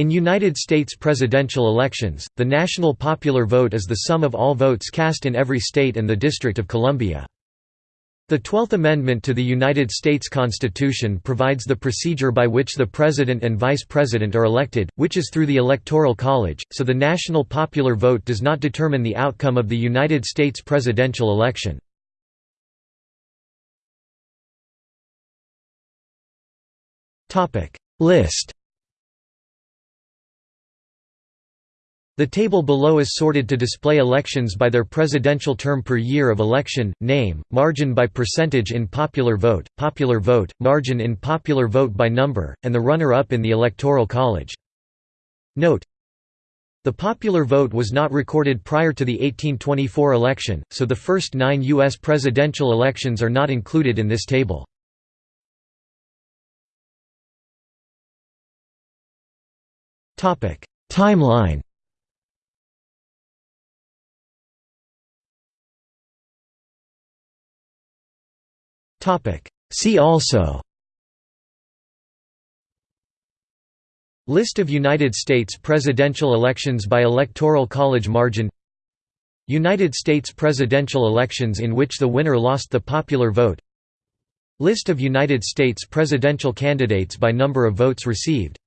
In United States presidential elections, the national popular vote is the sum of all votes cast in every state and the District of Columbia. The Twelfth Amendment to the United States Constitution provides the procedure by which the President and Vice President are elected, which is through the Electoral College, so the national popular vote does not determine the outcome of the United States presidential election. List The table below is sorted to display elections by their presidential term per year of election, name, margin by percentage in popular vote, popular vote, margin in popular vote by number, and the runner-up in the Electoral College. Note The popular vote was not recorded prior to the 1824 election, so the first nine U.S. presidential elections are not included in this table. Timeline See also. List of United States presidential elections by Electoral College margin. United States presidential elections in which the winner lost the popular vote. List of United States presidential candidates by number of votes received